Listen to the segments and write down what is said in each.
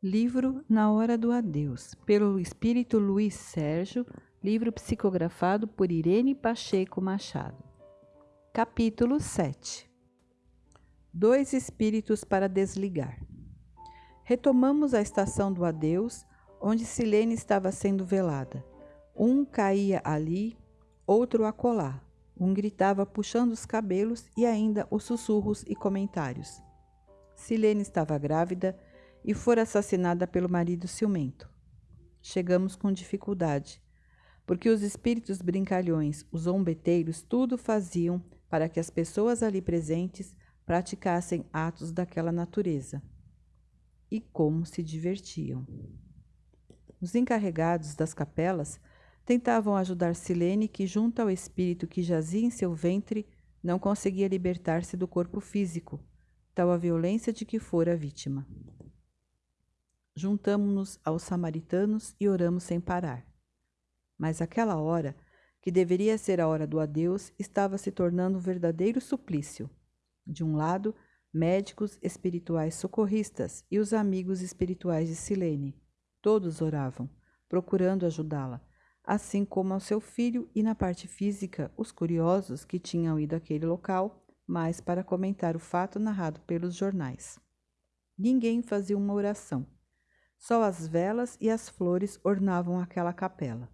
Livro Na Hora do Adeus, pelo espírito Luiz Sérgio, livro psicografado por Irene Pacheco Machado. Capítulo 7 Dois espíritos para desligar. Retomamos a estação do adeus, onde Silene estava sendo velada. Um caía ali, outro acolá. Um gritava puxando os cabelos e ainda os sussurros e comentários. Silene estava grávida e fora assassinada pelo marido ciumento. Chegamos com dificuldade, porque os espíritos brincalhões, os zombeteiros, tudo faziam para que as pessoas ali presentes praticassem atos daquela natureza. E como se divertiam. Os encarregados das capelas tentavam ajudar Silene, que, junto ao espírito que jazia em seu ventre, não conseguia libertar-se do corpo físico, tal a violência de que fora vítima. Juntamo-nos aos samaritanos e oramos sem parar. Mas aquela hora, que deveria ser a hora do adeus, estava se tornando um verdadeiro suplício. De um lado, médicos espirituais socorristas e os amigos espirituais de Silene. Todos oravam, procurando ajudá-la, assim como ao seu filho e na parte física, os curiosos que tinham ido àquele local, mais para comentar o fato narrado pelos jornais. Ninguém fazia uma oração só as velas e as flores ornavam aquela capela.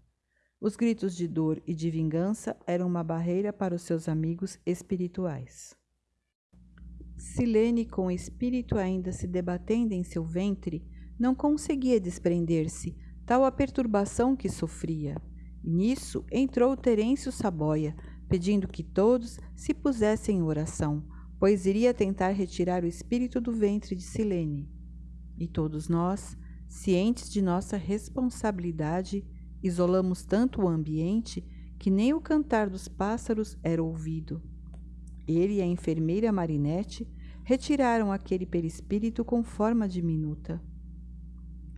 Os gritos de dor e de vingança eram uma barreira para os seus amigos espirituais. Silene, com o espírito ainda se debatendo em seu ventre, não conseguia desprender-se, tal a perturbação que sofria. Nisso entrou Terêncio Saboia, pedindo que todos se pusessem em oração, pois iria tentar retirar o espírito do ventre de Silene. E todos nós, Cientes de nossa responsabilidade, isolamos tanto o ambiente que nem o cantar dos pássaros era ouvido. Ele e a enfermeira Marinette retiraram aquele perispírito com forma diminuta.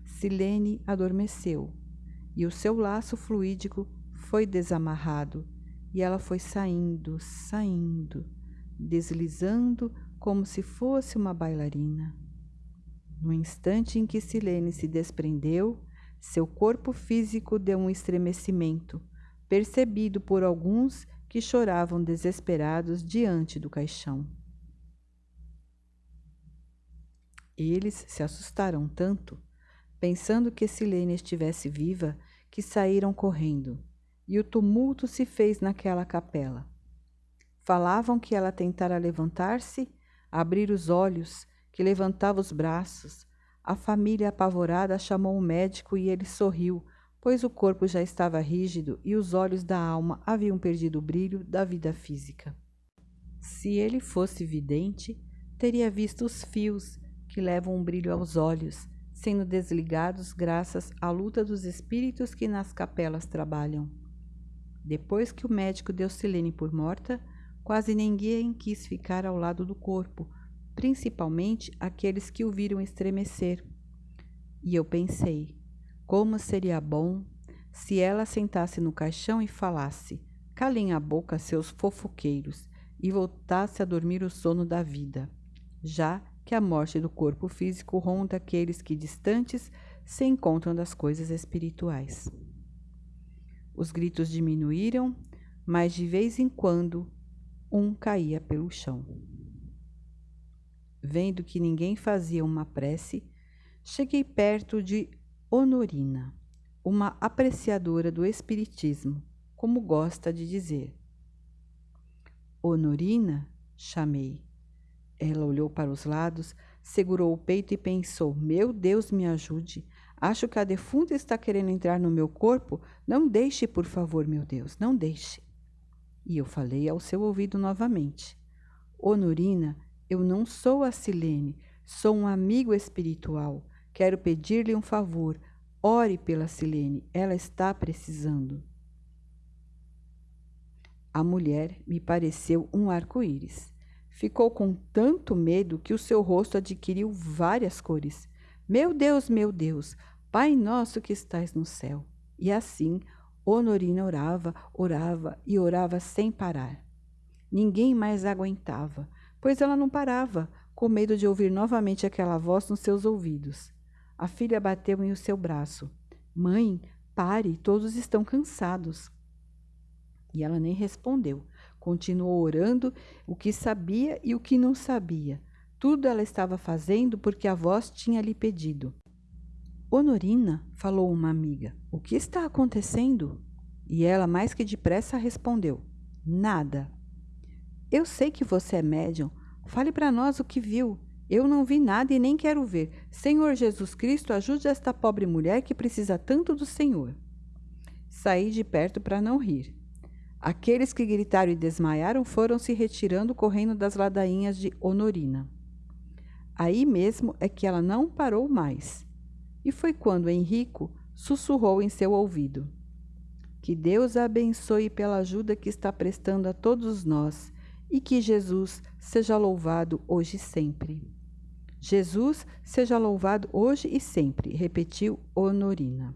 Silene adormeceu e o seu laço fluídico foi desamarrado e ela foi saindo, saindo, deslizando como se fosse uma bailarina. No instante em que Silene se desprendeu, seu corpo físico deu um estremecimento, percebido por alguns que choravam desesperados diante do caixão. Eles se assustaram tanto, pensando que Silene estivesse viva, que saíram correndo, e o tumulto se fez naquela capela. Falavam que ela tentara levantar-se, abrir os olhos, que levantava os braços. A família apavorada chamou o médico e ele sorriu, pois o corpo já estava rígido e os olhos da alma haviam perdido o brilho da vida física. Se ele fosse vidente, teria visto os fios que levam um brilho aos olhos, sendo desligados graças à luta dos espíritos que nas capelas trabalham. Depois que o médico deu Silene por morta, quase ninguém quis ficar ao lado do corpo, principalmente aqueles que o viram estremecer. E eu pensei, como seria bom se ela sentasse no caixão e falasse: calem a boca, seus fofoqueiros, e voltasse a dormir o sono da vida, já que a morte do corpo físico ronda aqueles que distantes se encontram das coisas espirituais. Os gritos diminuíram, mas de vez em quando um caía pelo chão. Vendo que ninguém fazia uma prece, cheguei perto de Honorina, uma apreciadora do Espiritismo, como gosta de dizer. Honorina, chamei. Ela olhou para os lados, segurou o peito e pensou: Meu Deus, me ajude. Acho que a defunta está querendo entrar no meu corpo. Não deixe, por favor, meu Deus, não deixe. E eu falei ao seu ouvido novamente: Honorina, eu não sou a Silene, sou um amigo espiritual. Quero pedir-lhe um favor. Ore pela Silene, ela está precisando. A mulher me pareceu um arco-íris. Ficou com tanto medo que o seu rosto adquiriu várias cores. Meu Deus, meu Deus, Pai nosso que estás no céu. E assim, Honorina orava, orava e orava sem parar. Ninguém mais aguentava pois ela não parava, com medo de ouvir novamente aquela voz nos seus ouvidos. A filha bateu em o seu braço. Mãe, pare, todos estão cansados. E ela nem respondeu. Continuou orando o que sabia e o que não sabia. Tudo ela estava fazendo porque a voz tinha lhe pedido. Honorina, falou uma amiga, o que está acontecendo? E ela, mais que depressa, respondeu: Nada. Eu sei que você é médium. Fale para nós o que viu. Eu não vi nada e nem quero ver. Senhor Jesus Cristo, ajude esta pobre mulher que precisa tanto do Senhor. Saí de perto para não rir. Aqueles que gritaram e desmaiaram foram se retirando correndo das ladainhas de Honorina. Aí mesmo é que ela não parou mais. E foi quando Henrico sussurrou em seu ouvido: Que Deus a abençoe pela ajuda que está prestando a todos nós e que Jesus seja louvado hoje e sempre. Jesus seja louvado hoje e sempre, repetiu Honorina.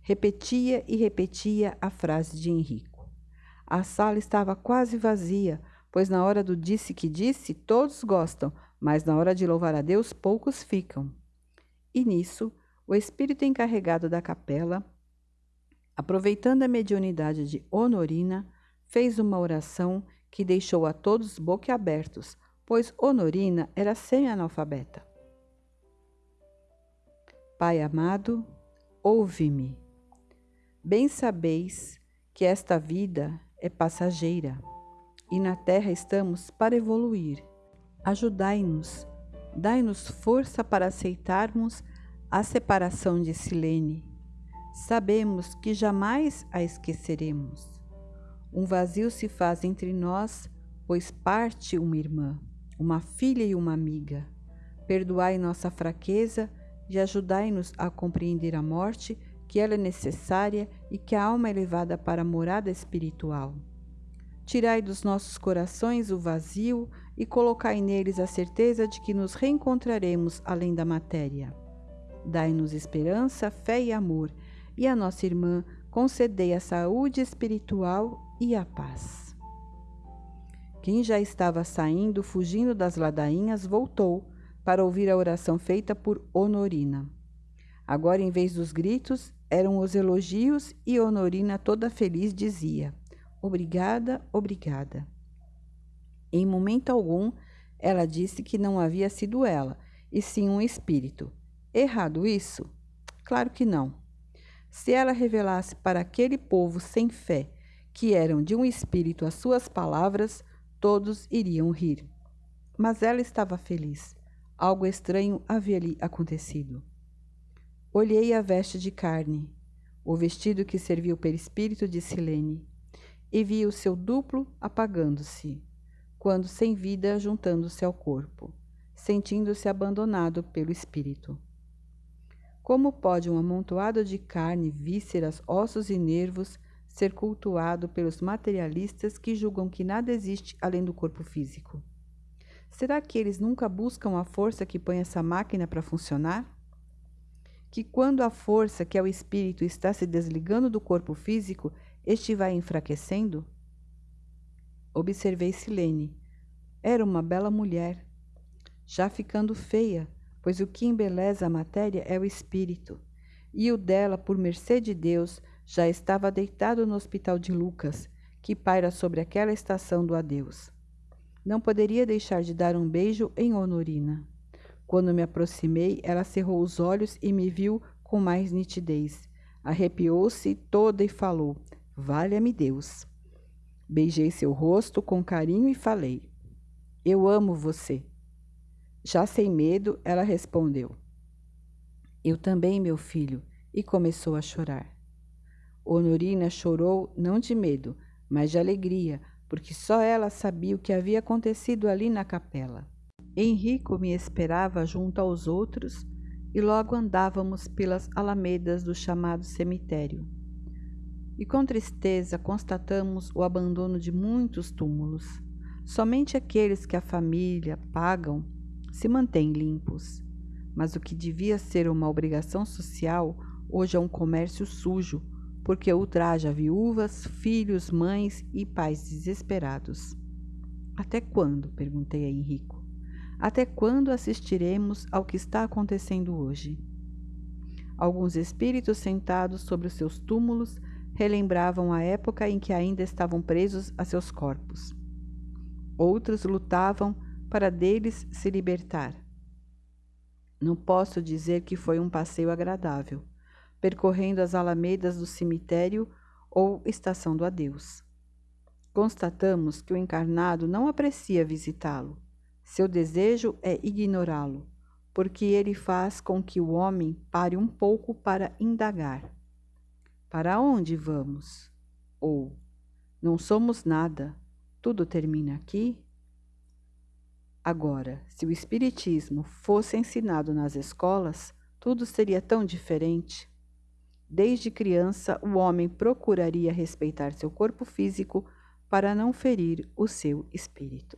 Repetia e repetia a frase de Henrico. A sala estava quase vazia, pois na hora do disse que disse, todos gostam, mas na hora de louvar a Deus, poucos ficam. E nisso, o espírito encarregado da capela, aproveitando a mediunidade de Honorina, fez uma oração que deixou a todos boquiabertos, pois Honorina era semi-analfabeta. Pai amado, ouve-me. Bem sabeis que esta vida é passageira e na terra estamos para evoluir. Ajudai-nos, dai-nos força para aceitarmos a separação de Silene. Sabemos que jamais a esqueceremos. Um vazio se faz entre nós, pois parte uma irmã, uma filha e uma amiga. Perdoai nossa fraqueza e ajudai-nos a compreender a morte, que ela é necessária e que a alma é levada para a morada espiritual. Tirai dos nossos corações o vazio e colocai neles a certeza de que nos reencontraremos além da matéria. Dai-nos esperança, fé e amor, e a nossa irmã concedei a saúde espiritual e a paz. Quem já estava saindo, fugindo das ladainhas, voltou para ouvir a oração feita por Honorina. Agora, em vez dos gritos, eram os elogios e Honorina, toda feliz, dizia: Obrigada, obrigada. Em momento algum, ela disse que não havia sido ela, e sim um espírito. Errado isso? Claro que não. Se ela revelasse para aquele povo sem fé que eram de um espírito as suas palavras, todos iriam rir. Mas ela estava feliz. Algo estranho havia lhe acontecido. Olhei a veste de carne, o vestido que serviu o perispírito de Silene, e vi o seu duplo apagando-se, quando sem vida juntando-se ao corpo, sentindo-se abandonado pelo espírito. Como pode um amontoado de carne, vísceras, ossos e nervos ser cultuado pelos materialistas que julgam que nada existe além do corpo físico? Será que eles nunca buscam a força que põe essa máquina para funcionar? Que quando a força, que é o espírito, está se desligando do corpo físico, este vai enfraquecendo? Observei Silene. Era uma bela mulher, já ficando feia, pois o que embeleza a matéria é o espírito, e o dela, por mercê de Deus, já estava deitado no hospital de Lucas, que paira sobre aquela estação do adeus. Não poderia deixar de dar um beijo em Honorina. Quando me aproximei, ela cerrou os olhos e me viu com mais nitidez. Arrepiou-se toda e falou: Valha-me Deus. Beijei seu rosto com carinho e falei: Eu amo você. Já sem medo, ela respondeu: Eu também, meu filho, e começou a chorar. Honorina chorou não de medo, mas de alegria, porque só ela sabia o que havia acontecido ali na capela. Henrico me esperava junto aos outros e logo andávamos pelas alamedas do chamado cemitério. E com tristeza constatamos o abandono de muitos túmulos. Somente aqueles que a família pagam se mantêm limpos. Mas o que devia ser uma obrigação social, hoje é um comércio sujo, porque ultraja viúvas, filhos, mães e pais desesperados. Até quando? perguntei a Henrico. Até quando assistiremos ao que está acontecendo hoje? Alguns espíritos sentados sobre os seus túmulos relembravam a época em que ainda estavam presos a seus corpos. Outros lutavam para deles se libertar. Não posso dizer que foi um passeio agradável, percorrendo as alamedas do cemitério ou estação do adeus. Constatamos que o encarnado não aprecia visitá-lo. Seu desejo é ignorá-lo, porque ele faz com que o homem pare um pouco para indagar. Para onde vamos? Ou não somos nada, tudo termina aqui? Agora, se o Espiritismo fosse ensinado nas escolas, tudo seria tão diferente. Desde criança, o homem procuraria respeitar seu corpo físico para não ferir o seu espírito.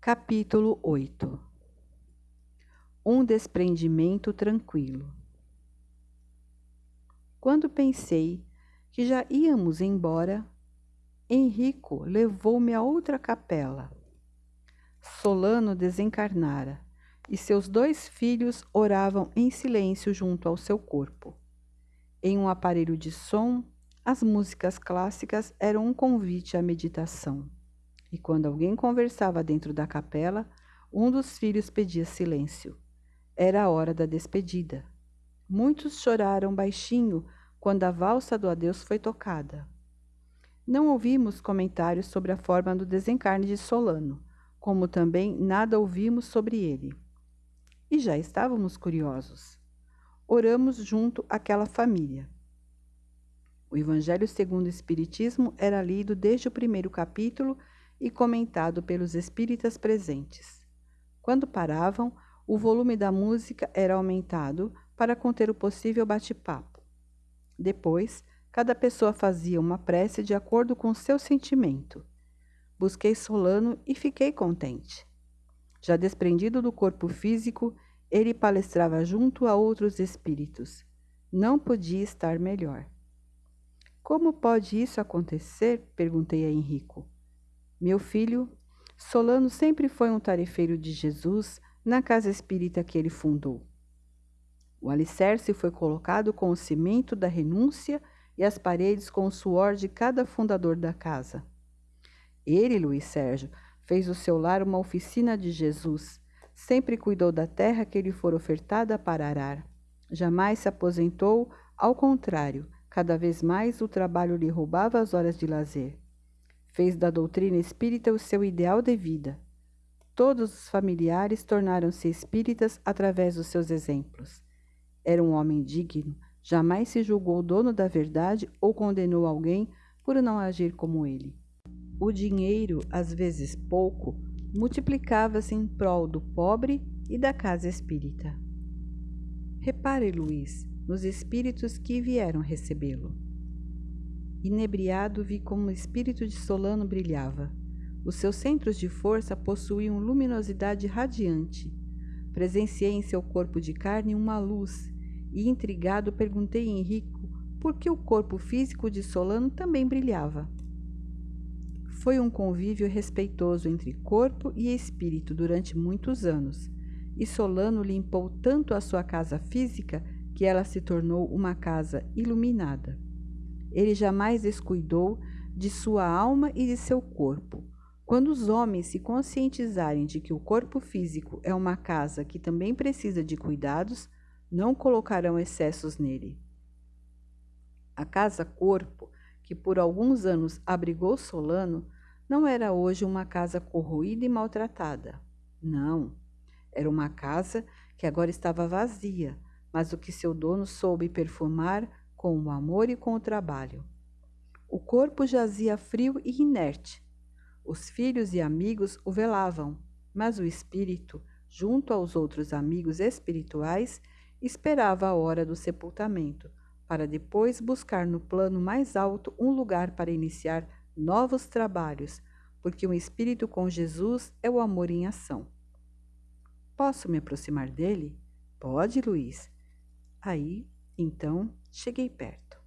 Capítulo 8 Um desprendimento tranquilo. Quando pensei que já íamos embora, Henrico levou-me a outra capela. Solano desencarnara e seus dois filhos oravam em silêncio junto ao seu corpo. Em um aparelho de som, as músicas clássicas eram um convite à meditação. E quando alguém conversava dentro da capela, um dos filhos pedia silêncio. Era a hora da despedida. Muitos choraram baixinho quando a valsa do adeus foi tocada. Não ouvimos comentários sobre a forma do desencarne de Solano, como também nada ouvimos sobre ele. E já estávamos curiosos. Oramos junto àquela família. O Evangelho segundo o Espiritismo era lido desde o primeiro capítulo e comentado pelos espíritas presentes. Quando paravam, o volume da música era aumentado para conter o possível bate-papo. Depois, cada pessoa fazia uma prece de acordo com seu sentimento. Busquei Solano e fiquei contente. Já desprendido do corpo físico, ele palestrava junto a outros espíritos. Não podia estar melhor. Como pode isso acontecer? perguntei a Henrico. Meu filho, Solano sempre foi um tarefeiro de Jesus na casa espírita que ele fundou. O alicerce foi colocado com o cimento da renúncia e as paredes com o suor de cada fundador da casa. Ele, Luiz Sérgio, fez o seu lar uma oficina de Jesus, sempre cuidou da terra que lhe for ofertada para arar. Jamais se aposentou, ao contrário, cada vez mais o trabalho lhe roubava as horas de lazer fez da doutrina espírita o seu ideal de vida. Todos os familiares tornaram-se espíritas através dos seus exemplos. Era um homem digno, jamais se julgou dono da verdade ou condenou alguém por não agir como ele. O dinheiro, às vezes pouco, multiplicava-se em prol do pobre e da casa espírita. Repare, Luiz, nos espíritos que vieram recebê-lo. Inebriado, vi como o espírito de Solano brilhava. Os seus centros de força possuíam luminosidade radiante. Presenciei em seu corpo de carne uma luz e, intrigado, perguntei a Henrico por que o corpo físico de Solano também brilhava. Foi um convívio respeitoso entre corpo e espírito durante muitos anos, e Solano limpou tanto a sua casa física que ela se tornou uma casa iluminada. Ele jamais descuidou de sua alma e de seu corpo. Quando os homens se conscientizarem de que o corpo físico é uma casa que também precisa de cuidados, não colocarão excessos nele. A casa-corpo, que por alguns anos abrigou Solano, não era hoje uma casa corroída e maltratada. Não, era uma casa que agora estava vazia, mas o que seu dono soube perfumar com o amor e com o trabalho. O corpo jazia frio e inerte. Os filhos e amigos o velavam, mas o espírito, junto aos outros amigos espirituais, esperava a hora do sepultamento, para depois buscar no plano mais alto um lugar para iniciar novos trabalhos, porque um espírito com Jesus é o amor em ação. Posso me aproximar dele? Pode, Luiz. Aí, então, Cheguei perto.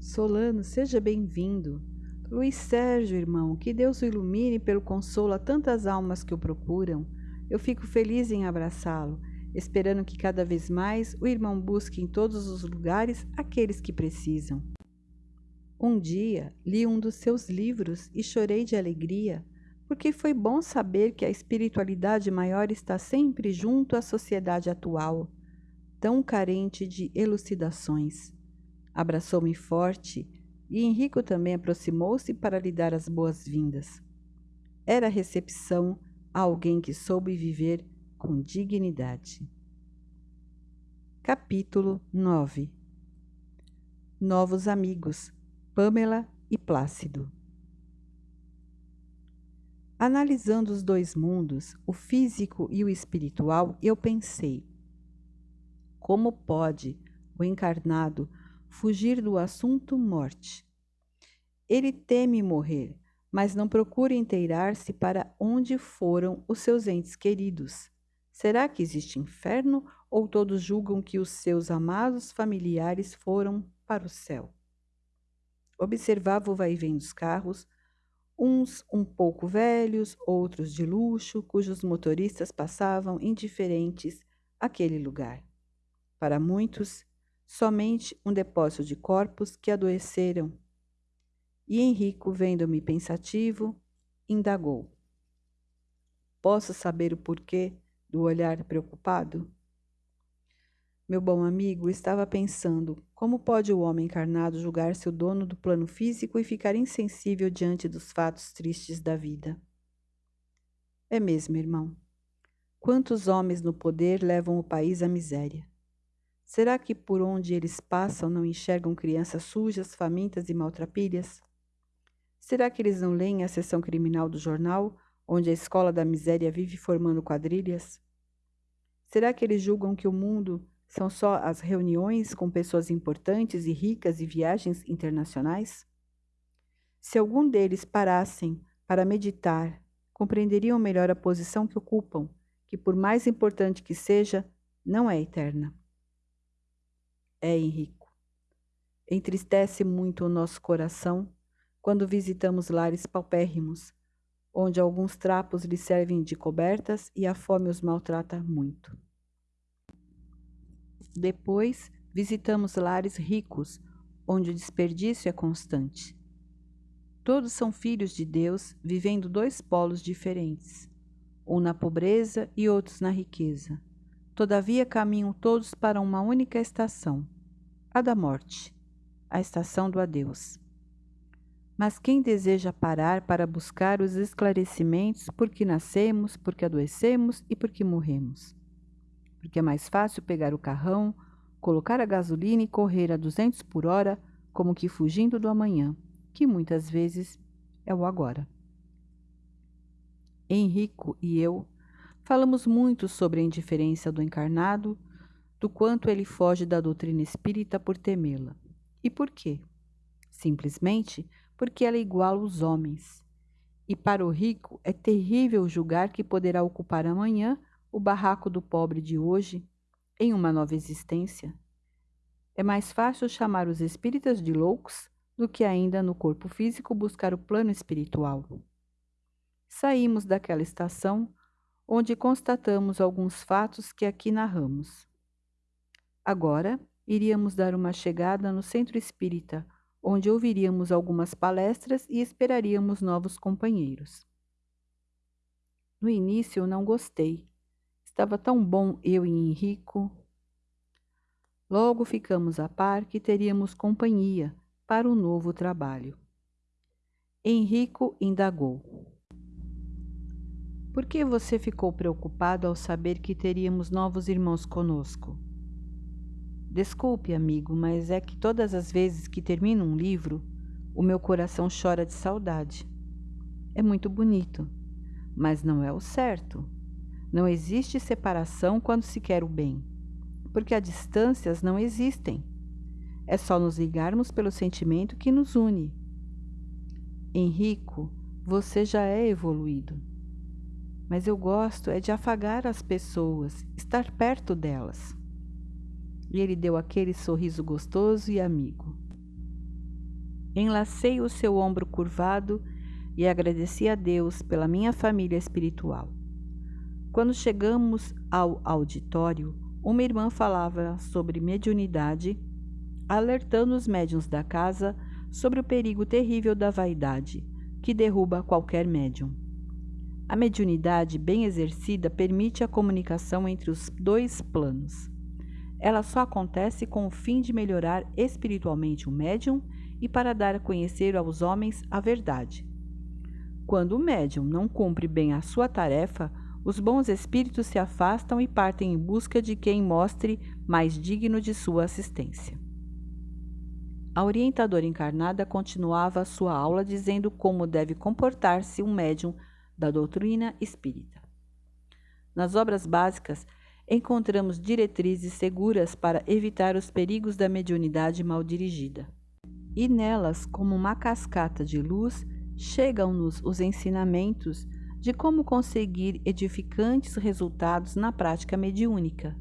Solano, seja bem-vindo. Luiz Sérgio, irmão, que Deus o ilumine pelo consolo a tantas almas que o procuram. Eu fico feliz em abraçá-lo. Esperando que cada vez mais o irmão busque em todos os lugares aqueles que precisam. Um dia li um dos seus livros e chorei de alegria, porque foi bom saber que a espiritualidade maior está sempre junto à sociedade atual, tão carente de elucidações. Abraçou-me forte e Henrico também aproximou-se para lhe dar as boas-vindas. Era recepção a alguém que soube viver com dignidade. Capítulo 9 Novos amigos Pamela e Plácido. Analisando os dois mundos, o físico e o espiritual, eu pensei: como pode o encarnado fugir do assunto morte? Ele teme morrer, mas não procura inteirar-se para onde foram os seus entes queridos. Será que existe inferno ou todos julgam que os seus amados familiares foram para o céu? Observava o vai-vem dos carros, uns um pouco velhos, outros de luxo, cujos motoristas passavam indiferentes àquele lugar. Para muitos, somente um depósito de corpos que adoeceram. E Henrico, vendo-me pensativo, indagou: Posso saber o porquê do olhar preocupado? Meu bom amigo estava pensando como pode o homem encarnado julgar-se o dono do plano físico e ficar insensível diante dos fatos tristes da vida. É mesmo, irmão. Quantos homens no poder levam o país à miséria? Será que por onde eles passam não enxergam crianças sujas, famintas e maltrapilhas? Será que eles não leem a seção criminal do jornal onde a escola da miséria vive formando quadrilhas? Será que eles julgam que o mundo são só as reuniões com pessoas importantes e ricas e viagens internacionais? Se algum deles parassem para meditar, compreenderiam melhor a posição que ocupam, que, por mais importante que seja, não é eterna. É, Henrico. Entristece muito o nosso coração quando visitamos lares paupérrimos, onde alguns trapos lhe servem de cobertas e a fome os maltrata muito. Depois, visitamos lares ricos, onde o desperdício é constante. Todos são filhos de Deus, vivendo dois polos diferentes, um na pobreza e outros na riqueza. Todavia caminham todos para uma única estação, a da morte, a estação do adeus. Mas quem deseja parar para buscar os esclarecimentos por que nascemos, por que adoecemos e por que morremos? Porque é mais fácil pegar o carrão, colocar a gasolina e correr a 200 por hora, como que fugindo do amanhã, que muitas vezes é o agora. Henrico e eu falamos muito sobre a indiferença do encarnado, do quanto ele foge da doutrina espírita por temê-la. E por quê? Simplesmente porque ela iguala os homens. E para o rico é terrível julgar que poderá ocupar amanhã o barraco do pobre de hoje em uma nova existência. É mais fácil chamar os espíritas de loucos do que ainda no corpo físico buscar o plano espiritual. Saímos daquela estação onde constatamos alguns fatos que aqui narramos. Agora iríamos dar uma chegada no centro espírita, onde ouviríamos algumas palestras e esperaríamos novos companheiros. No início eu não gostei. Estava tão bom eu e Henrico. Logo ficamos a par que teríamos companhia para o novo trabalho. Henrico indagou. Por que você ficou preocupado ao saber que teríamos novos irmãos conosco? Desculpe, amigo, mas é que todas as vezes que termino um livro, o meu coração chora de saudade. É muito bonito, mas não é o certo. Não existe separação quando se quer o bem, porque as distâncias não existem. É só nos ligarmos pelo sentimento que nos une. Henrico, você já é evoluído. Mas eu gosto é de afagar as pessoas, estar perto delas. E ele deu aquele sorriso gostoso e amigo. Enlacei o seu ombro curvado e agradeci a Deus pela minha família espiritual. Quando chegamos ao auditório, uma irmã falava sobre mediunidade, alertando os médiuns da casa sobre o perigo terrível da vaidade, que derruba qualquer médium. A mediunidade bem exercida permite a comunicação entre os dois planos. Ela só acontece com o fim de melhorar espiritualmente o médium e para dar a conhecer aos homens a verdade. Quando o médium não cumpre bem a sua tarefa, os bons espíritos se afastam e partem em busca de quem mostre mais digno de sua assistência. A orientadora encarnada continuava sua aula dizendo como deve comportar-se um médium da doutrina espírita. Nas obras básicas, encontramos diretrizes seguras para evitar os perigos da mediunidade mal dirigida. E nelas, como uma cascata de luz, chegam-nos os ensinamentos de como conseguir edificantes resultados na prática mediúnica.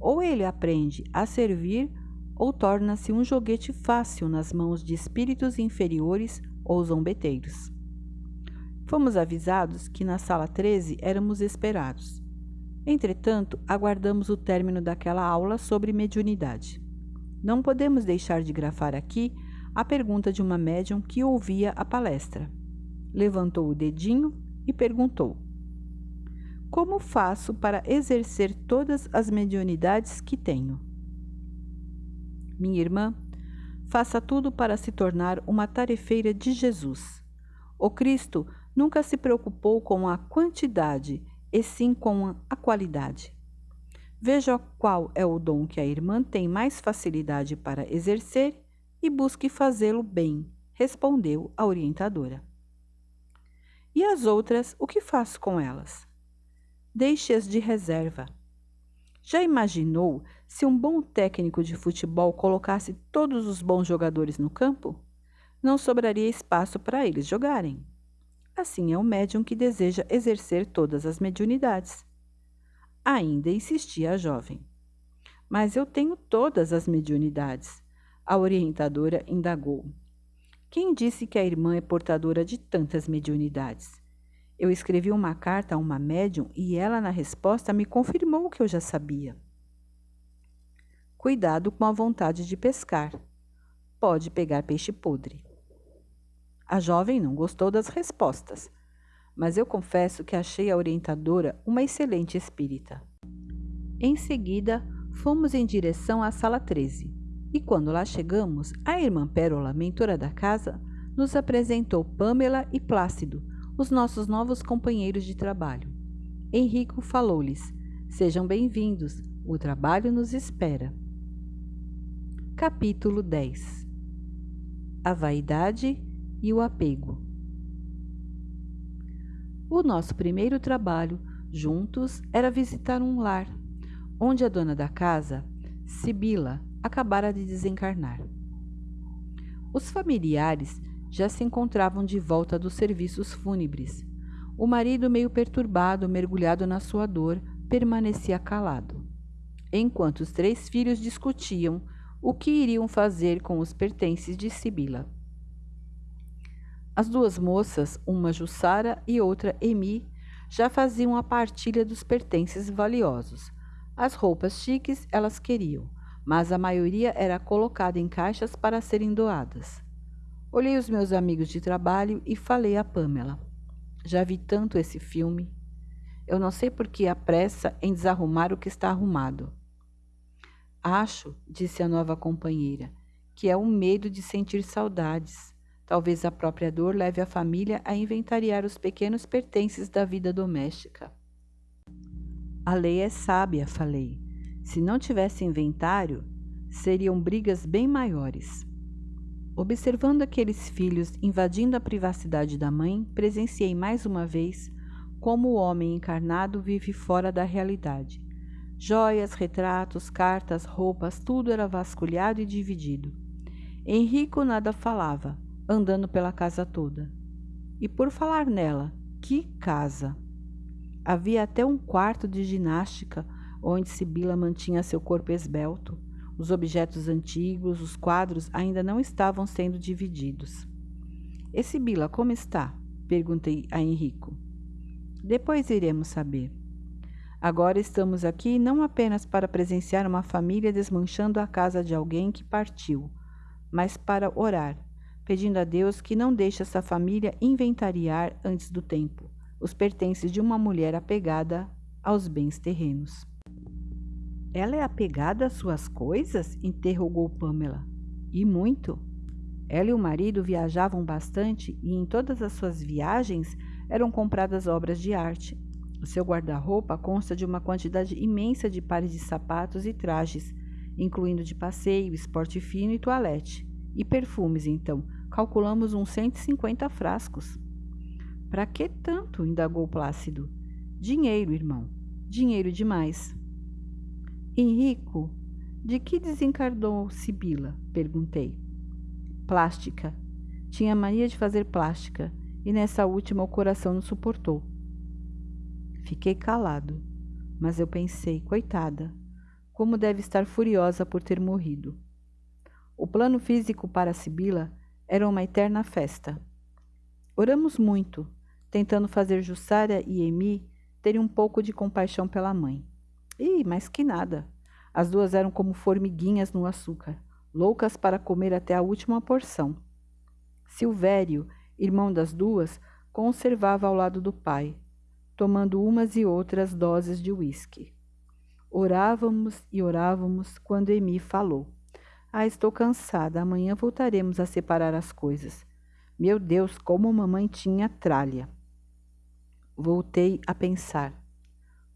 Ou ele aprende a servir, ou torna-se um joguete fácil nas mãos de espíritos inferiores ou zombeteiros. Fomos avisados que na sala 13 éramos esperados. Entretanto, aguardamos o término daquela aula sobre mediunidade. Não podemos deixar de grafar aqui a pergunta de uma médium que ouvia a palestra. Levantou o dedinho e perguntou: Como faço para exercer todas as mediunidades que tenho? Minha irmã, faça tudo para se tornar uma tarefeira de Jesus. O Cristo nunca se preocupou com a quantidade, e sim com a qualidade. Veja qual é o dom que a irmã tem mais facilidade para exercer e busque fazê-lo bem, respondeu a orientadora. E as outras, o que faço com elas? Deixe-as de reserva. Já imaginou se um bom técnico de futebol colocasse todos os bons jogadores no campo? Não sobraria espaço para eles jogarem. Assim é o médium que deseja exercer todas as mediunidades. Ainda insistia a jovem. Mas eu tenho todas as mediunidades. A orientadora indagou. Quem disse que a irmã é portadora de tantas mediunidades? Eu escrevi uma carta a uma médium e ela, na resposta, me confirmou o que eu já sabia. Cuidado com a vontade de pescar. Pode pegar peixe podre. A jovem não gostou das respostas, mas eu confesso que achei a orientadora uma excelente espírita. Em seguida, fomos em direção à sala 13 e quando lá chegamos, a irmã Pérola, mentora da casa, nos apresentou Pamela e Plácido, os nossos novos companheiros de trabalho. Henrico falou-lhes: Sejam bem-vindos, o trabalho nos espera. Capítulo 10 A vaidade e o apego. O nosso primeiro trabalho juntos era visitar um lar, onde a dona da casa, Sibila, acabara de desencarnar. Os familiares já se encontravam de volta dos serviços fúnebres. O marido, meio perturbado, mergulhado na sua dor, permanecia calado, enquanto os três filhos discutiam o que iriam fazer com os pertences de Sibila. As duas moças, uma Jussara e outra Emi, já faziam a partilha dos pertences valiosos. As roupas chiques elas queriam, mas a maioria era colocada em caixas para serem doadas. Olhei os meus amigos de trabalho e falei a Pamela. Já vi tanto esse filme. Eu não sei por que há pressa em desarrumar o que está arrumado. Acho, disse a nova companheira, que é o medo de sentir saudades. Talvez a própria dor leve a família a inventariar os pequenos pertences da vida doméstica. A lei é sábia, falei. Se não tivesse inventário, seriam brigas bem maiores. Observando aqueles filhos invadindo a privacidade da mãe, presenciei mais uma vez como o homem encarnado vive fora da realidade. Joias, retratos, cartas, roupas, tudo era vasculhado e dividido. Henrico nada falava, andando pela casa toda. E por falar nela, que casa! Havia até um quarto de ginástica onde Sibila mantinha seu corpo esbelto. Os objetos antigos, os quadros ainda não estavam sendo divididos. E Sibila, como está? Perguntei a Henrico. Depois iremos saber. Agora estamos aqui não apenas para presenciar uma família desmanchando a casa de alguém que partiu, mas para orar, pedindo a Deus que não deixe essa família inventariar antes do tempo os pertences de uma mulher apegada aos bens terrenos. Ela é apegada às suas coisas? interrogou Pamela. E muito. Ela e o marido viajavam bastante e em todas as suas viagens eram compradas obras de arte. O seu guarda-roupa consta de uma quantidade imensa de pares de sapatos e trajes, incluindo de passeio, esporte fino e toalete. E perfumes, então, calculamos uns 150 frascos. Para que tanto? indagou Plácido. Dinheiro, irmão. Dinheiro demais. Henrico, de que desencarnou Sibila? perguntei. Plástica. Tinha mania de fazer plástica, e nessa última o coração não suportou. Fiquei calado, mas eu pensei, coitada, como deve estar furiosa por ter morrido. O plano físico para Sibila era uma eterna festa. Oramos muito, tentando fazer Jussara e Emi terem um pouco de compaixão pela mãe. Ih, mais que nada. As duas eram como formiguinhas no açúcar, loucas para comer até a última porção. Silvério, irmão das duas, conservava ao lado do pai, tomando umas e outras doses de uísque. Orávamos e orávamos quando Emi falou. Ah, estou cansada. Amanhã voltaremos a separar as coisas. Meu Deus, como mamãe tinha tralha. Voltei a pensar.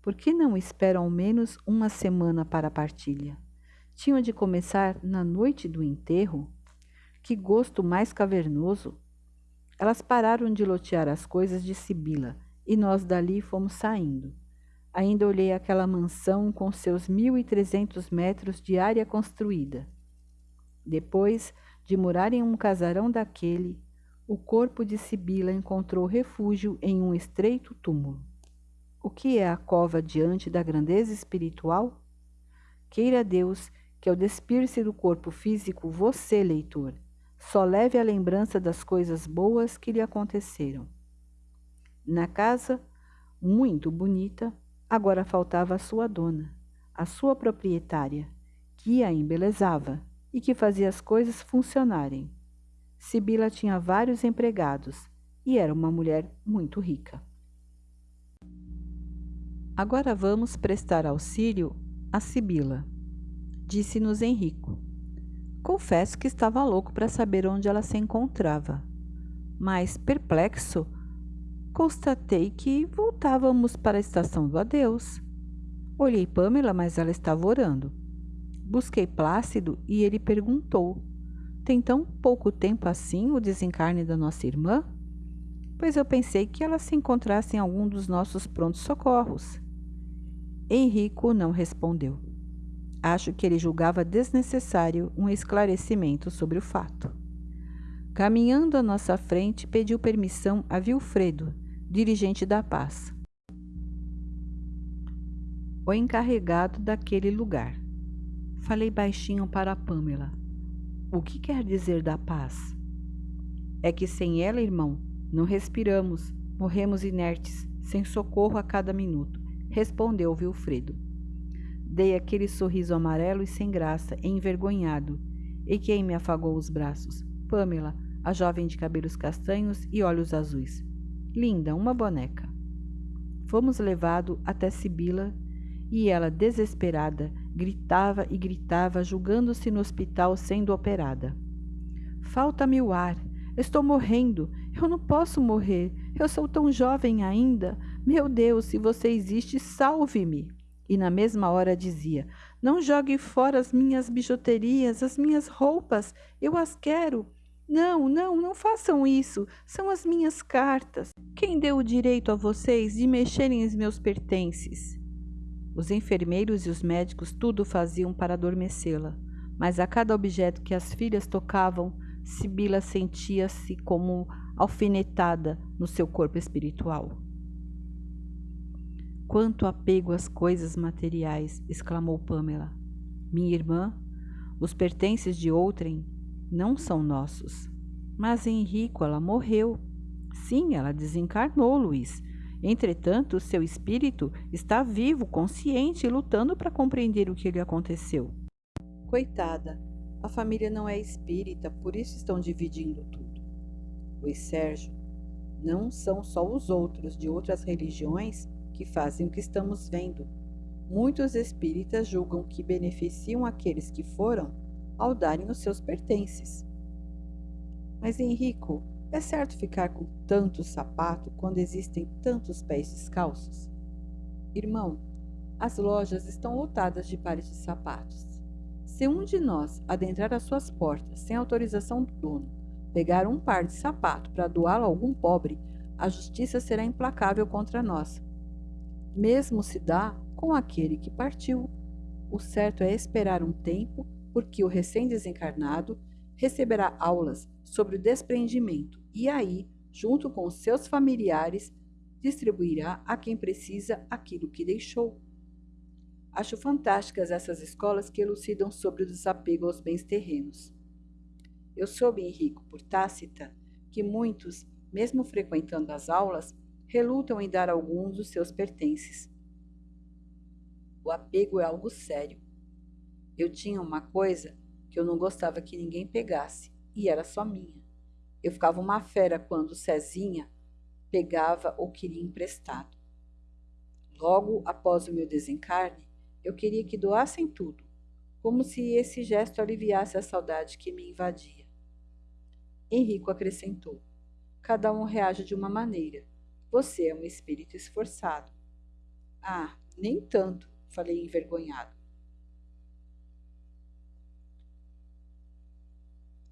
Por que não espero ao menos uma semana para a partilha? Tinham de começar na noite do enterro? Que gosto mais cavernoso! Elas pararam de lotear as coisas de Sibila e nós dali fomos saindo. Ainda olhei aquela mansão com seus mil e trezentos metros de área construída. Depois de morar em um casarão daquele, o corpo de Sibila encontrou refúgio em um estreito túmulo. O que é a cova diante da grandeza espiritual? Queira Deus que ao despir-se do corpo físico, você, leitor, só leve a lembrança das coisas boas que lhe aconteceram. Na casa, muito bonita, agora faltava a sua dona, a sua proprietária, que a embelezava e que fazia as coisas funcionarem. Sibila tinha vários empregados e era uma mulher muito rica. Agora vamos prestar auxílio a Sibila, disse-nos Henrico. Confesso que estava louco para saber onde ela se encontrava, mas, perplexo, constatei que voltávamos para a estação do adeus. Olhei Pamela, mas ela estava orando. Busquei Plácido e ele perguntou tem tão pouco tempo assim o desencarne da nossa irmã? Pois eu pensei que ela se encontrasse em algum dos nossos prontos socorros. Henrico não respondeu. Acho que ele julgava desnecessário um esclarecimento sobre o fato. Caminhando à nossa frente, pediu permissão a Vilfredo, dirigente da paz, o encarregado daquele lugar. Falei baixinho para Pamela. O que quer dizer da paz? É que sem ela, irmão, não respiramos, morremos inertes, sem socorro a cada minuto, respondeu Vilfredo. Dei aquele sorriso amarelo e sem graça, envergonhado. E quem me afagou os braços? Pamela, a jovem de cabelos castanhos e olhos azuis. Linda, uma boneca. Fomos levados até Sibila e ela, desesperada, gritava e gritava, julgando-se no hospital sendo operada. Falta-me o ar. Estou morrendo. Eu não posso morrer. Eu sou tão jovem ainda. Meu Deus, se você existe, salve-me. E na mesma hora dizia: Não jogue fora as minhas bijuterias, as minhas roupas. Eu as quero. Não, não, não façam isso. São as minhas cartas. Quem deu o direito a vocês de mexerem os meus pertences? Os enfermeiros e os médicos tudo faziam para adormecê-la, mas a cada objeto que as filhas tocavam, Sibila sentia-se como alfinetada no seu corpo espiritual. Quanto apego às coisas materiais, exclamou Pamela. Minha irmã, os pertences de outrem não são nossos. Mas Henrico, ela morreu. Sim, ela desencarnou, Luiz. Entretanto, seu espírito está vivo, consciente e lutando para compreender o que lhe aconteceu. Coitada, a família não é espírita, por isso estão dividindo tudo. Luiz Sérgio, não são só os outros de outras religiões que fazem o que estamos vendo. Muitos espíritas julgam que beneficiam aqueles que foram ao darem os seus pertences. Mas Henrico, é certo ficar com tanto sapato quando existem tantos pés descalços? Irmão, as lojas estão lotadas de pares de sapatos. Se um de nós adentrar as suas portas sem autorização do dono, pegar um par de sapato para doá-lo a algum pobre, a justiça será implacável contra nós. Mesmo se dá com aquele que partiu. O certo é esperar um tempo, porque o recém-desencarnado receberá aulas sobre o desprendimento e aí, junto com seus familiares, distribuirá a quem precisa aquilo que deixou. Acho fantásticas essas escolas que elucidam sobre o desapego aos bens terrenos. Eu soube, Henrico, por Tácita, que muitos, mesmo frequentando as aulas, relutam em dar alguns dos seus pertences. O apego é algo sério. Eu tinha uma coisa que eu não gostava que ninguém pegasse, e era só minha. Eu ficava uma fera quando Cezinha pegava ou queria emprestado. Logo após o meu desencarne, eu queria que doassem tudo, como se esse gesto aliviasse a saudade que me invadia. Henrico acrescentou: Cada um reage de uma maneira. Você é um espírito esforçado. Ah, nem tanto, falei envergonhado.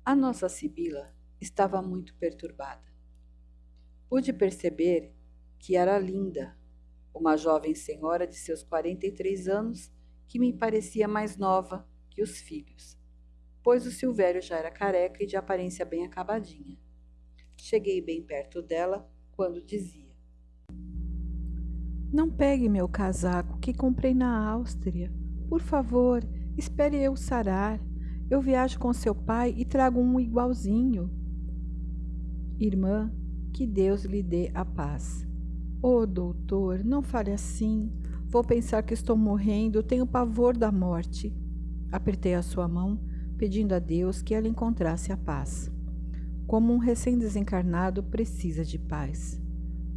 A nossa Sibila estava muito perturbada. Pude perceber que era linda, uma jovem senhora de seus 43 anos que me parecia mais nova que os filhos, pois o Silvério já era careca e de aparência bem acabadinha. Cheguei bem perto dela quando dizia: Não pegue meu casaco que comprei na Áustria. Por favor, espere eu sarar. Eu viajo com seu pai e trago um igualzinho. Irmã, que Deus lhe dê a paz. Oh, doutor, não fale assim. Vou pensar que estou morrendo, tenho pavor da morte. Apertei a sua mão, pedindo a Deus que ela encontrasse a paz. Como um recém-desencarnado precisa de paz.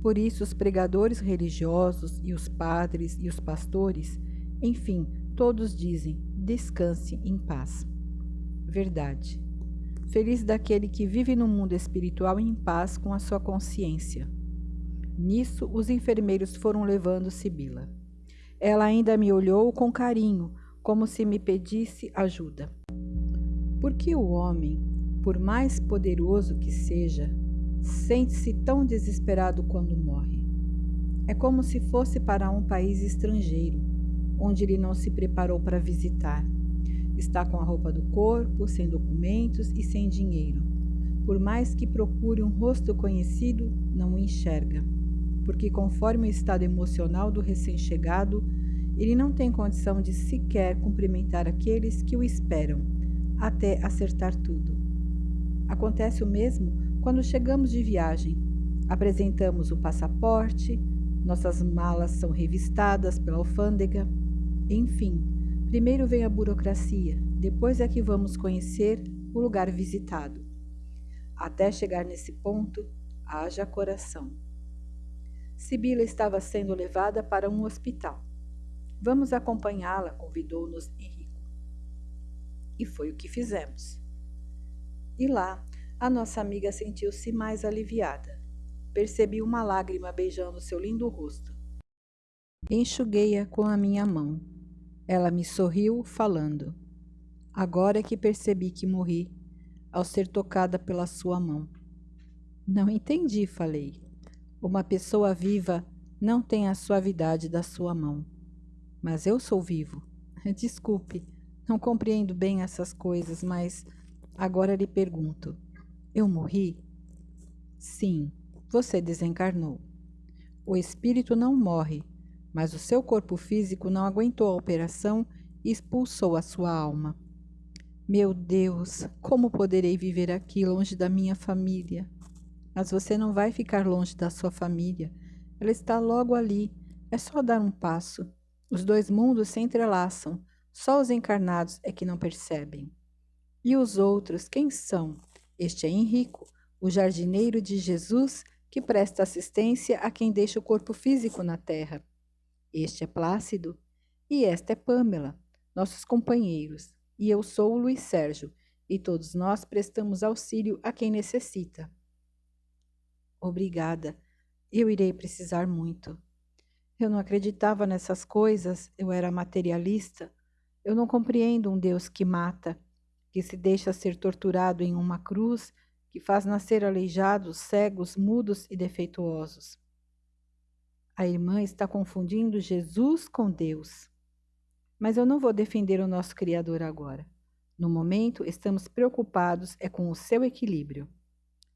Por isso, os pregadores religiosos e os padres e os pastores, enfim, todos dizem: descanse em paz. Verdade. Feliz daquele que vive no mundo espiritual em paz com a sua consciência. Nisso, os enfermeiros foram levando Sibila. Ela ainda me olhou com carinho, como se me pedisse ajuda. Porque o homem, por mais poderoso que seja, sente-se tão desesperado quando morre? É como se fosse para um país estrangeiro, onde ele não se preparou para visitar Está com a roupa do corpo, sem documentos e sem dinheiro. Por mais que procure um rosto conhecido, não o enxerga, porque, conforme o estado emocional do recém-chegado, ele não tem condição de sequer cumprimentar aqueles que o esperam, até acertar tudo. Acontece o mesmo quando chegamos de viagem. Apresentamos o passaporte, nossas malas são revistadas pela alfândega, enfim, Primeiro vem a burocracia, depois é que vamos conhecer o lugar visitado. Até chegar nesse ponto, haja coração. Sibila estava sendo levada para um hospital. Vamos acompanhá-la, convidou-nos Henrico. E foi o que fizemos. E lá, a nossa amiga sentiu-se mais aliviada. Percebi uma lágrima beijando seu lindo rosto. Enxuguei-a com a minha mão. Ela me sorriu, falando: Agora é que percebi que morri, ao ser tocada pela sua mão. Não entendi, falei. Uma pessoa viva não tem a suavidade da sua mão. Mas eu sou vivo. Desculpe, não compreendo bem essas coisas, mas agora lhe pergunto: eu morri? Sim, você desencarnou. O espírito não morre, mas o seu corpo físico não aguentou a operação e expulsou a sua alma. Meu Deus, como poderei viver aqui longe da minha família? Mas você não vai ficar longe da sua família. Ela está logo ali. É só dar um passo. Os dois mundos se entrelaçam. Só os encarnados é que não percebem. E os outros, quem são? Este é Henrico, o jardineiro de Jesus que presta assistência a quem deixa o corpo físico na terra. Este é Plácido e esta é Pâmela, nossos companheiros, e eu sou o Luiz Sérgio, e todos nós prestamos auxílio a quem necessita. Obrigada, eu irei precisar muito. Eu não acreditava nessas coisas, eu era materialista. Eu não compreendo um Deus que mata, que se deixa ser torturado em uma cruz que faz nascer aleijados, cegos, mudos e defeituosos. A irmã está confundindo Jesus com Deus. Mas eu não vou defender o nosso Criador agora. No momento, estamos preocupados é com o seu equilíbrio.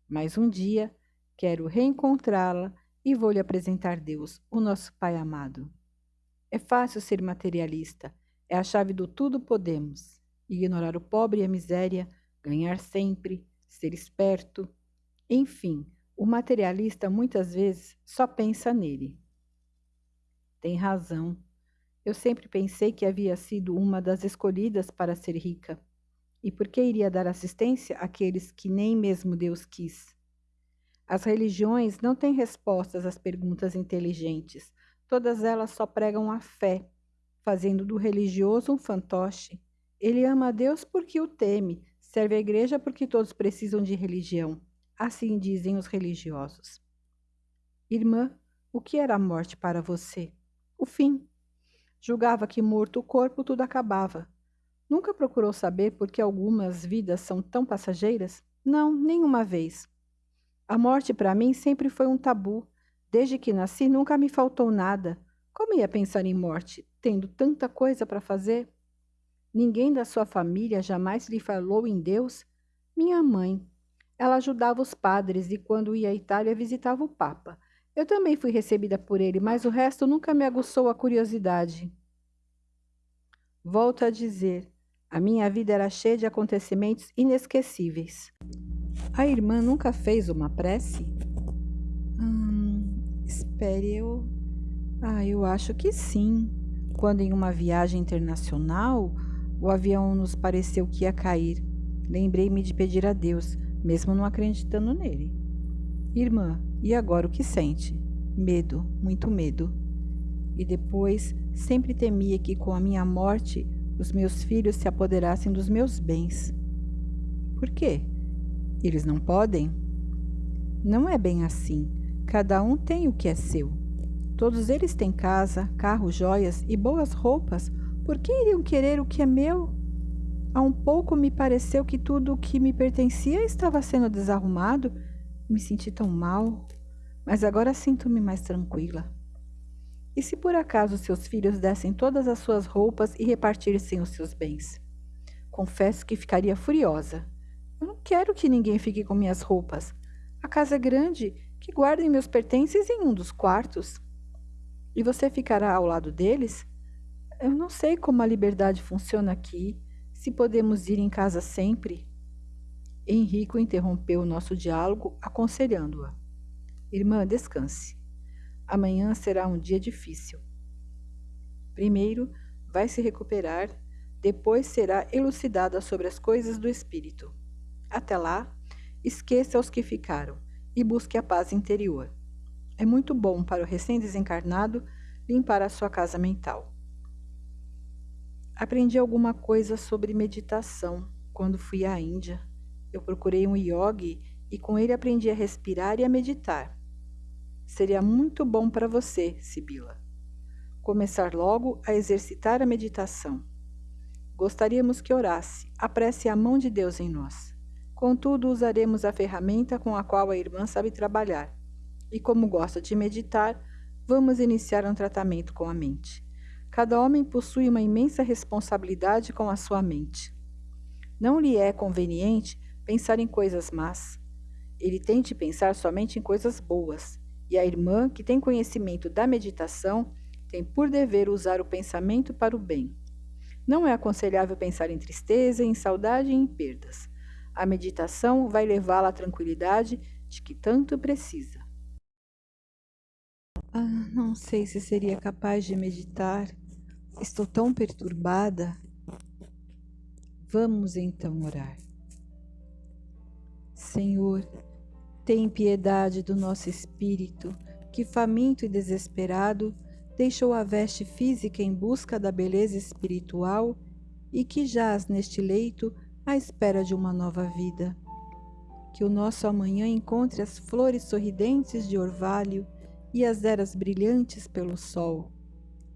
Mas um dia, quero reencontrá-la e vou lhe apresentar Deus, o nosso Pai amado. É fácil ser materialista, é a chave do tudo podemos. Ignorar o pobre e a miséria, ganhar sempre, ser esperto. Enfim, o materialista muitas vezes só pensa nele. Tem razão. Eu sempre pensei que havia sido uma das escolhidas para ser rica. E por que iria dar assistência àqueles que nem mesmo Deus quis? As religiões não têm respostas às perguntas inteligentes. Todas elas só pregam a fé, fazendo do religioso um fantoche. Ele ama a Deus porque o teme, Serve a igreja porque todos precisam de religião. Assim dizem os religiosos. Irmã, o que era a morte para você? O fim. Julgava que morto o corpo tudo acabava. Nunca procurou saber por que algumas vidas são tão passageiras? Não, nenhuma vez. A morte para mim sempre foi um tabu. Desde que nasci nunca me faltou nada. Como ia pensar em morte, tendo tanta coisa para fazer? Ninguém da sua família jamais lhe falou em Deus? Minha mãe. Ela ajudava os padres e, quando ia à Itália, visitava o Papa. Eu também fui recebida por ele, mas o resto nunca me aguçou a curiosidade. Volto a dizer, a minha vida era cheia de acontecimentos inesquecíveis. A irmã nunca fez uma prece? Hum, espere, eu. Ah, eu acho que sim. Quando em uma viagem internacional o avião nos pareceu que ia cair. Lembrei-me de pedir a Deus, mesmo não acreditando nele. Irmã, e agora o que sente? Medo, muito medo. E depois, sempre temia que com a minha morte os meus filhos se apoderassem dos meus bens. Por quê? Eles não podem? Não é bem assim. Cada um tem o que é seu. Todos eles têm casa, carro, joias e boas roupas por que iriam querer o que é meu? Há um pouco me pareceu que tudo o que me pertencia estava sendo desarrumado. Me senti tão mal, mas agora sinto-me mais tranquila. E se por acaso seus filhos dessem todas as suas roupas e repartissem os seus bens? Confesso que ficaria furiosa. Eu não quero que ninguém fique com minhas roupas. A casa é grande, que guardem meus pertences em um dos quartos. E você ficará ao lado deles? Eu não sei como a liberdade funciona aqui, se podemos ir em casa sempre. Henrico interrompeu o nosso diálogo, aconselhando-a. Irmã, descanse. Amanhã será um dia difícil. Primeiro, vai se recuperar, depois será elucidada sobre as coisas do espírito. Até lá, esqueça os que ficaram e busque a paz interior. É muito bom para o recém-desencarnado limpar a sua casa mental. Aprendi alguma coisa sobre meditação quando fui à Índia. Eu procurei um yogi e com ele aprendi a respirar e a meditar. Seria muito bom para você, Sibila. Começar logo a exercitar a meditação. Gostaríamos que orasse, apresse a mão de Deus em nós. Contudo, usaremos a ferramenta com a qual a irmã sabe trabalhar. E como gosta de meditar, vamos iniciar um tratamento com a mente. Cada homem possui uma imensa responsabilidade com a sua mente. Não lhe é conveniente pensar em coisas más. Ele tem de pensar somente em coisas boas. E a irmã, que tem conhecimento da meditação, tem por dever usar o pensamento para o bem. Não é aconselhável pensar em tristeza, em saudade e em perdas. A meditação vai levá-la à tranquilidade de que tanto precisa. Ah, não sei se seria capaz de meditar. Estou tão perturbada. Vamos então orar. Senhor, tem piedade do nosso espírito, que faminto e desesperado deixou a veste física em busca da beleza espiritual e que jaz neste leito à espera de uma nova vida. Que o nosso amanhã encontre as flores sorridentes de orvalho e as eras brilhantes pelo sol.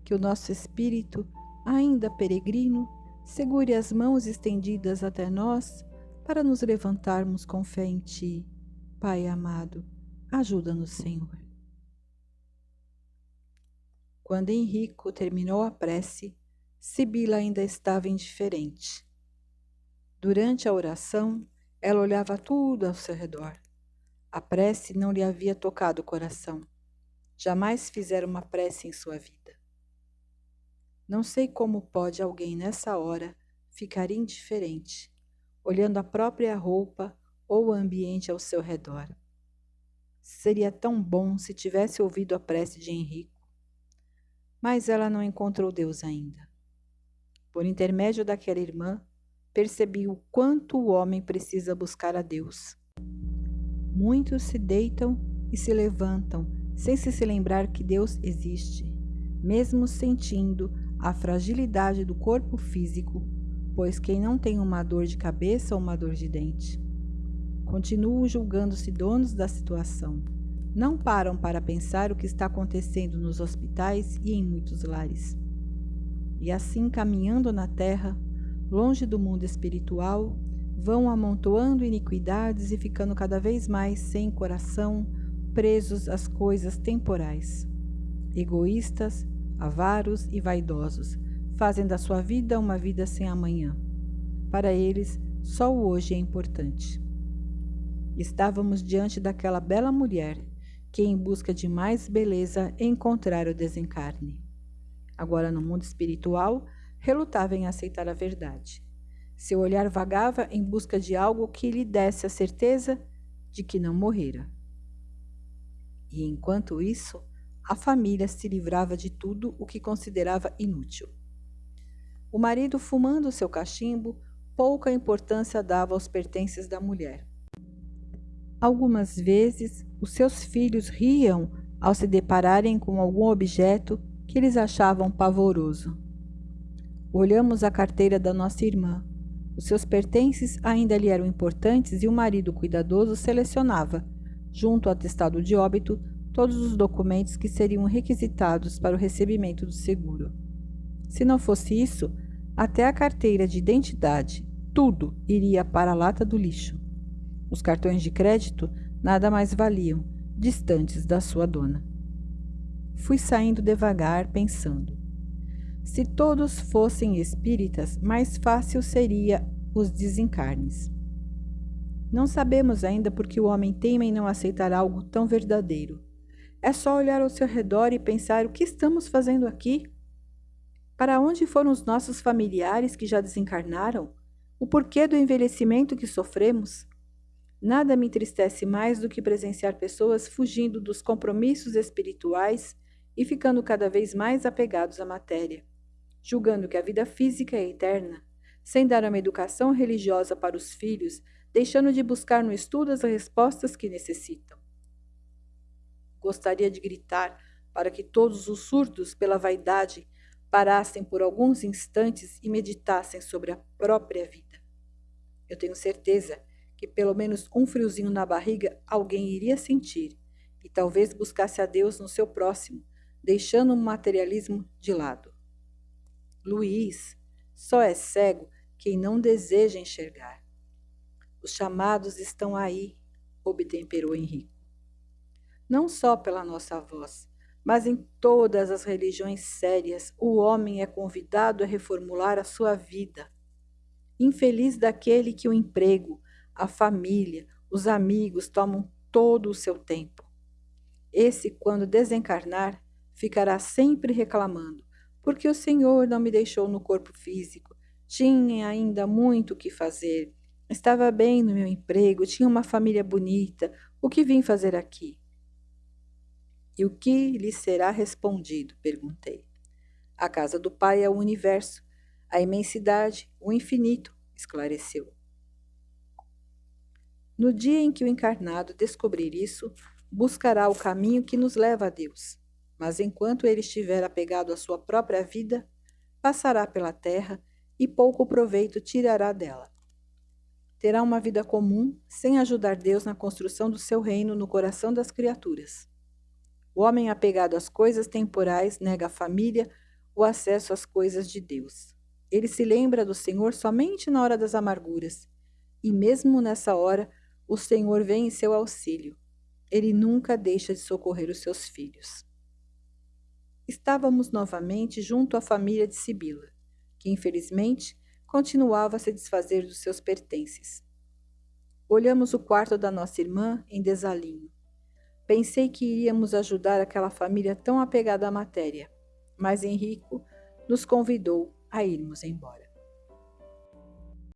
Que o nosso espírito, ainda peregrino, segure as mãos estendidas até nós para nos levantarmos com fé em Ti. Pai amado, ajuda-nos, Senhor. Quando Henrico terminou a prece, Sibila ainda estava indiferente. Durante a oração, ela olhava tudo ao seu redor. A prece não lhe havia tocado o coração jamais fizera uma prece em sua vida. Não sei como pode alguém nessa hora ficar indiferente, olhando a própria roupa ou o ambiente ao seu redor. Seria tão bom se tivesse ouvido a prece de Henrico. Mas ela não encontrou Deus ainda. Por intermédio daquela irmã, percebi o quanto o homem precisa buscar a Deus. Muitos se deitam e se levantam sem se lembrar que Deus existe, mesmo sentindo a fragilidade do corpo físico, pois quem não tem uma dor de cabeça ou uma dor de dente. Continuam julgando-se donos da situação. Não param para pensar o que está acontecendo nos hospitais e em muitos lares. E assim, caminhando na terra, longe do mundo espiritual, vão amontoando iniquidades e ficando cada vez mais sem coração, presos às coisas temporais. Egoístas, avaros e vaidosos, fazem da sua vida uma vida sem amanhã. Para eles, só o hoje é importante. Estávamos diante daquela bela mulher que, em busca de mais beleza, encontrara o desencarne. Agora, no mundo espiritual, relutava em aceitar a verdade. Seu olhar vagava em busca de algo que lhe desse a certeza de que não morrera. E enquanto isso, a família se livrava de tudo o que considerava inútil. O marido, fumando seu cachimbo, pouca importância dava aos pertences da mulher. Algumas vezes, os seus filhos riam ao se depararem com algum objeto que eles achavam pavoroso. Olhamos a carteira da nossa irmã. Os seus pertences ainda lhe eram importantes e o marido cuidadoso selecionava, junto ao atestado de óbito, todos os documentos que seriam requisitados para o recebimento do seguro. Se não fosse isso, até a carteira de identidade, tudo iria para a lata do lixo. Os cartões de crédito nada mais valiam, distantes da sua dona. Fui saindo devagar, pensando. Se todos fossem espíritas, mais fácil seria os desencarnes. Não sabemos ainda por que o homem teima em não aceitar algo tão verdadeiro. É só olhar ao seu redor e pensar o que estamos fazendo aqui. Para onde foram os nossos familiares que já desencarnaram? O porquê do envelhecimento que sofremos? Nada me entristece mais do que presenciar pessoas fugindo dos compromissos espirituais e ficando cada vez mais apegados à matéria, julgando que a vida física é eterna, sem dar uma educação religiosa para os filhos deixando de buscar no estudo as respostas que necessitam. Gostaria de gritar para que todos os surdos pela vaidade parassem por alguns instantes e meditassem sobre a própria vida. Eu tenho certeza que pelo menos um friozinho na barriga alguém iria sentir e talvez buscasse a Deus no seu próximo, deixando o materialismo de lado. Luiz, só é cego quem não deseja enxergar. Os chamados estão aí, obtemperou Henrico. Não só pela nossa voz, mas em todas as religiões sérias, o homem é convidado a reformular a sua vida. Infeliz daquele que o emprego, a família, os amigos tomam todo o seu tempo. Esse, quando desencarnar, ficará sempre reclamando, porque o Senhor não me deixou no corpo físico. Tinha ainda muito o que fazer Estava bem no meu emprego, tinha uma família bonita. O que vim fazer aqui? E o que lhe será respondido? perguntei. A casa do Pai é o universo, a imensidade, o infinito, esclareceu. No dia em que o encarnado descobrir isso, buscará o caminho que nos leva a Deus. Mas enquanto ele estiver apegado à sua própria vida, passará pela terra e pouco proveito tirará dela. Terá uma vida comum, sem ajudar Deus na construção do seu reino no coração das criaturas. O homem apegado às coisas temporais nega a família, o acesso às coisas de Deus. Ele se lembra do Senhor somente na hora das amarguras, e mesmo nessa hora, o Senhor vem em seu auxílio. Ele nunca deixa de socorrer os seus filhos. Estávamos novamente junto à família de Sibila, que infelizmente continuava a se desfazer dos seus pertences. Olhamos o quarto da nossa irmã em desalinho. Pensei que iríamos ajudar aquela família tão apegada à matéria, mas Henrico nos convidou a irmos embora.